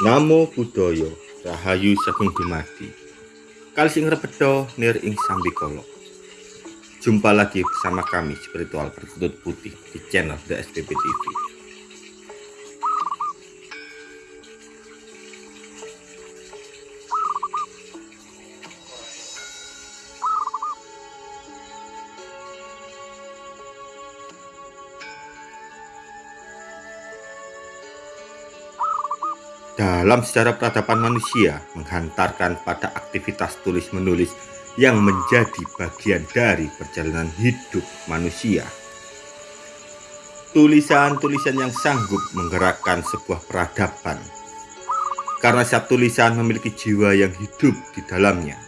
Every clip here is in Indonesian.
Namo Buddhaya Rahayu Sagung Dumadi Kali sing repeda nir ing Jumpa lagi bersama kami spiritual berkutut putih di channel The SPP TV dalam sejarah peradaban manusia menghantarkan pada aktivitas tulis-menulis yang menjadi bagian dari perjalanan hidup manusia. Tulisan-tulisan yang sanggup menggerakkan sebuah peradaban. Karena setiap tulisan memiliki jiwa yang hidup di dalamnya.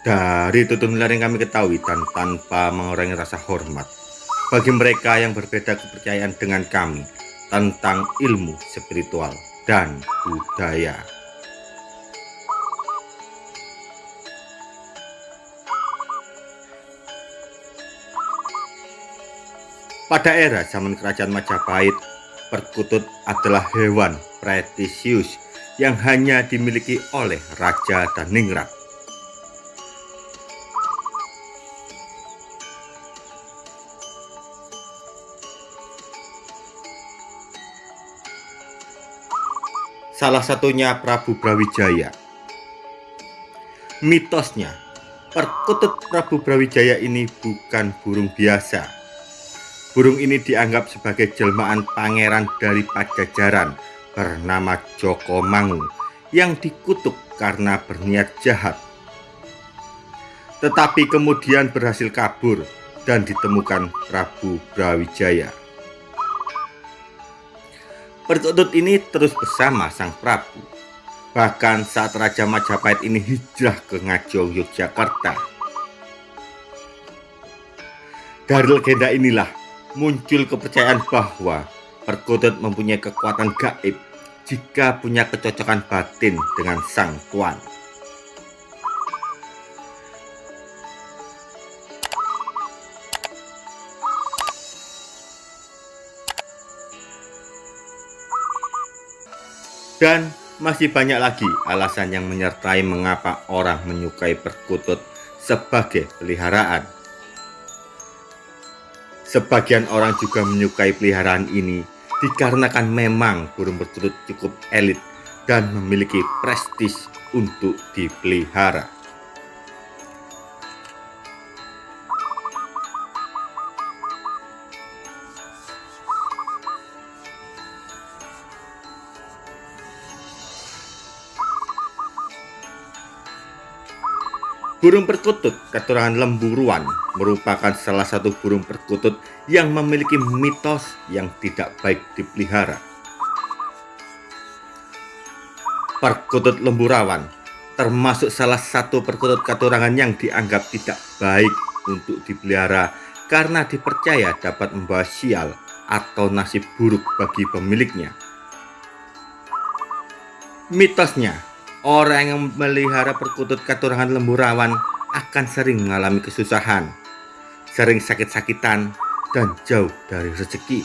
Dari tutur yang kami ketahui dan tanpa mengurangi rasa hormat bagi mereka yang berbeda kepercayaan dengan kami tentang ilmu spiritual dan budaya. Pada era zaman kerajaan Majapahit, perkutut adalah hewan pretisius yang hanya dimiliki oleh Raja dan salah satunya Prabu Brawijaya. Mitosnya, perkutut Prabu Brawijaya ini bukan burung biasa. Burung ini dianggap sebagai jelmaan pangeran dari Pajajaran bernama Joko Mangu yang dikutuk karena berniat jahat. Tetapi kemudian berhasil kabur dan ditemukan Prabu Brawijaya. Perkutut ini terus bersama sang Prabu. Bahkan saat Raja Majapahit ini hijrah ke Ngajong, Yogyakarta. Dari legenda inilah muncul kepercayaan bahwa perkutut mempunyai kekuatan gaib jika punya kecocokan batin dengan sang tuan. Dan masih banyak lagi alasan yang menyertai mengapa orang menyukai perkutut sebagai peliharaan. Sebagian orang juga menyukai peliharaan ini dikarenakan memang burung perkutut cukup elit dan memiliki prestis untuk dipelihara. Burung perkutut keturunan lemburuan merupakan salah satu burung perkutut yang memiliki mitos yang tidak baik dipelihara. Perkutut lemburawan termasuk salah satu perkutut keturunan yang dianggap tidak baik untuk dipelihara karena dipercaya dapat membawa sial atau nasib buruk bagi pemiliknya. Mitosnya, Orang yang melihara perkutut keturunan lemburawan akan sering mengalami kesusahan, sering sakit-sakitan, dan jauh dari rezeki.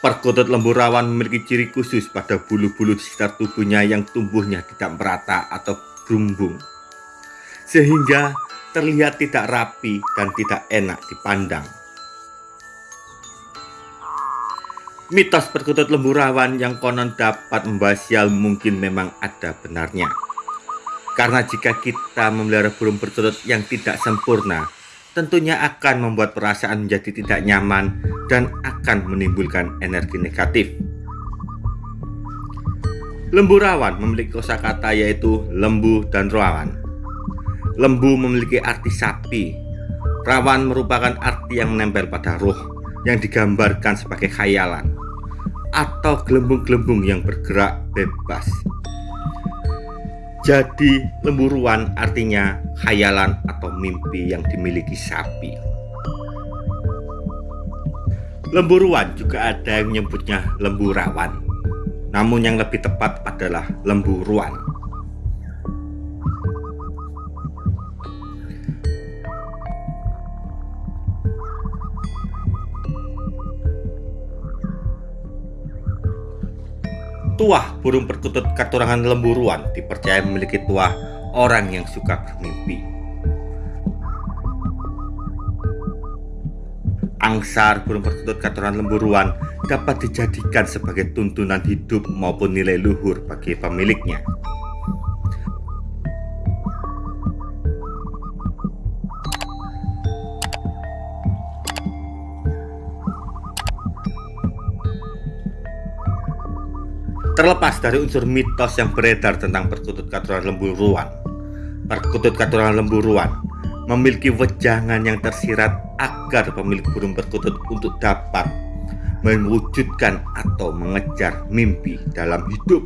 Perkutut lemburawan memiliki ciri khusus pada bulu-bulu di sekitar tubuhnya yang tumbuhnya tidak merata atau berumbung, sehingga terlihat tidak rapi dan tidak enak dipandang. Mitos perkutut lemburawan yang konon dapat membahas sial mungkin memang ada benarnya. Karena jika kita memelihara burung perkutut yang tidak sempurna, tentunya akan membuat perasaan menjadi tidak nyaman dan akan menimbulkan energi negatif. Lemburawan memiliki kosakata yaitu lembu dan rawan. Lembu memiliki arti sapi. Rawan merupakan arti yang menempel pada roh yang digambarkan sebagai khayalan atau gelembung-gelembung yang bergerak bebas. Jadi lemburuan artinya khayalan atau mimpi yang dimiliki sapi. Lemburuan juga ada yang menyebutnya lemburawan. Namun yang lebih tepat adalah lemburuan. Tuah burung perkutut katurangan lemburuan dipercaya memiliki tuah orang yang suka bermimpi. Angsar burung perkutut katurangan lemburuan dapat dijadikan sebagai tuntunan hidup maupun nilai luhur bagi pemiliknya. Terlepas dari unsur mitos yang beredar tentang perkutut katuran lemburuan, perkutut katuran lemburuan memiliki wejangan yang tersirat agar pemilik burung perkutut untuk dapat mewujudkan atau mengejar mimpi dalam hidup.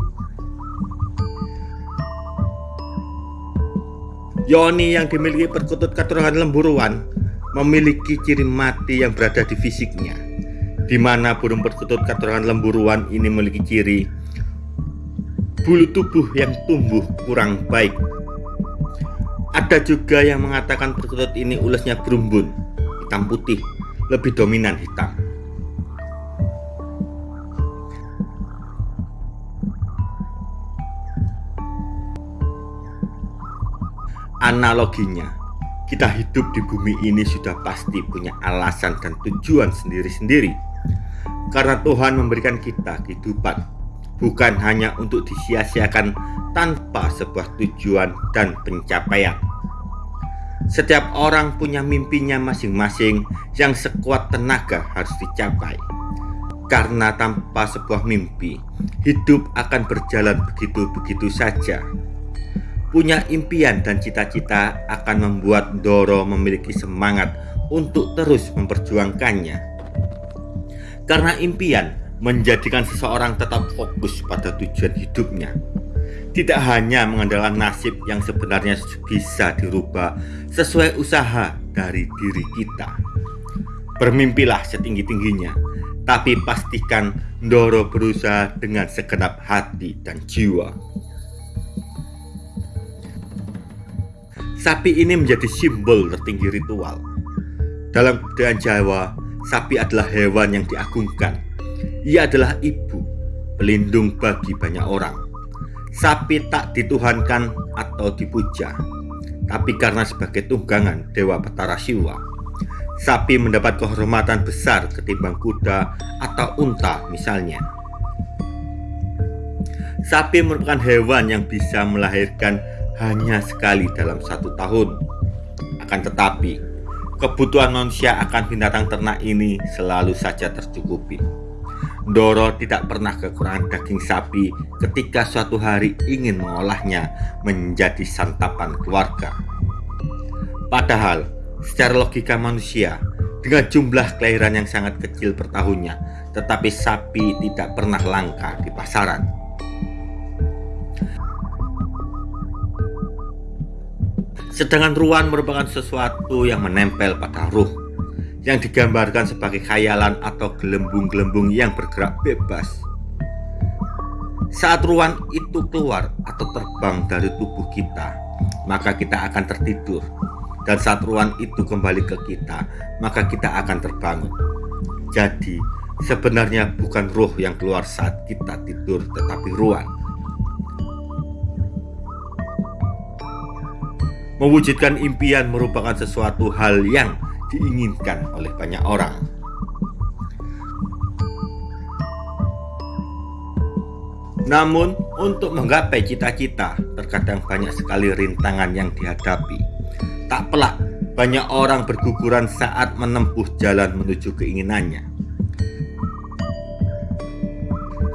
Yoni yang dimiliki perkutut katuran lemburuan memiliki ciri mati yang berada di fisiknya, di mana burung perkutut katuran lemburuan ini memiliki ciri bulu tubuh yang tumbuh kurang baik. Ada juga yang mengatakan perkutut ini ulasnya berumbun, hitam putih, lebih dominan hitam. Analoginya, kita hidup di bumi ini sudah pasti punya alasan dan tujuan sendiri-sendiri. Karena Tuhan memberikan kita kehidupan bukan hanya untuk disia-siakan tanpa sebuah tujuan dan pencapaian. Setiap orang punya mimpinya masing-masing yang sekuat tenaga harus dicapai. Karena tanpa sebuah mimpi, hidup akan berjalan begitu-begitu saja. Punya impian dan cita-cita akan membuat Doro memiliki semangat untuk terus memperjuangkannya. Karena impian menjadikan seseorang tetap fokus pada tujuan hidupnya. Tidak hanya mengandalkan nasib yang sebenarnya bisa dirubah sesuai usaha dari diri kita. Bermimpilah setinggi-tingginya, tapi pastikan Ndoro berusaha dengan segenap hati dan jiwa. Sapi ini menjadi simbol tertinggi ritual. Dalam budaya Jawa, sapi adalah hewan yang diagungkan ia adalah ibu, pelindung bagi banyak orang. Sapi tak dituhankan atau dipuja, tapi karena sebagai tunggangan Dewa Petara Siwa. Sapi mendapat kehormatan besar ketimbang kuda atau unta misalnya. Sapi merupakan hewan yang bisa melahirkan hanya sekali dalam satu tahun. Akan tetapi, kebutuhan manusia akan binatang ternak ini selalu saja tercukupi. Doro tidak pernah kekurangan daging sapi ketika suatu hari ingin mengolahnya menjadi santapan keluarga. Padahal, secara logika manusia, dengan jumlah kelahiran yang sangat kecil per tahunnya, tetapi sapi tidak pernah langka di pasaran. Sedangkan ruan merupakan sesuatu yang menempel pada ruh yang digambarkan sebagai khayalan atau gelembung-gelembung yang bergerak bebas. Saat ruang itu keluar atau terbang dari tubuh kita, maka kita akan tertidur. Dan saat ruang itu kembali ke kita, maka kita akan terbangun. Jadi, sebenarnya bukan roh yang keluar saat kita tidur, tetapi ruang. Mewujudkan impian merupakan sesuatu hal yang diinginkan oleh banyak orang. Namun, untuk menggapai cita-cita, terkadang banyak sekali rintangan yang dihadapi. Tak pelak, banyak orang berguguran saat menempuh jalan menuju keinginannya.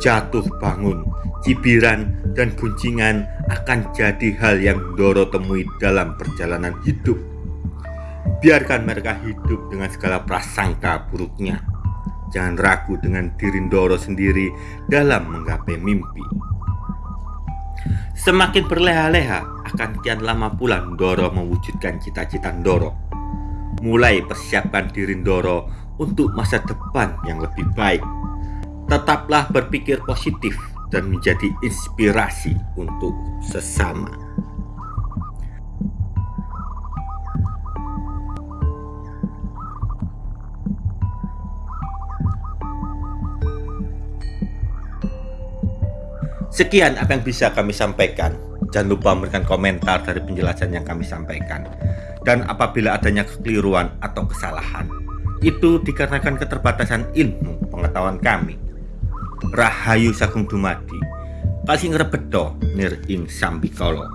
Jatuh bangun, cibiran, dan guncingan akan jadi hal yang Doro temui dalam perjalanan hidup Biarkan mereka hidup dengan segala prasangka buruknya. Jangan ragu dengan diri Ndoro sendiri dalam menggapai mimpi. Semakin berleha-leha akan kian lama pula Ndoro mewujudkan cita-cita Ndoro. Mulai persiapkan diri Ndoro untuk masa depan yang lebih baik. Tetaplah berpikir positif dan menjadi inspirasi untuk sesama. Sekian apa yang bisa kami sampaikan. Jangan lupa memberikan komentar dari penjelasan yang kami sampaikan. Dan apabila adanya kekeliruan atau kesalahan, itu dikarenakan keterbatasan ilmu pengetahuan kami. Rahayu Sagung Dumadi, kasih ngrebedo nir ing sambikala.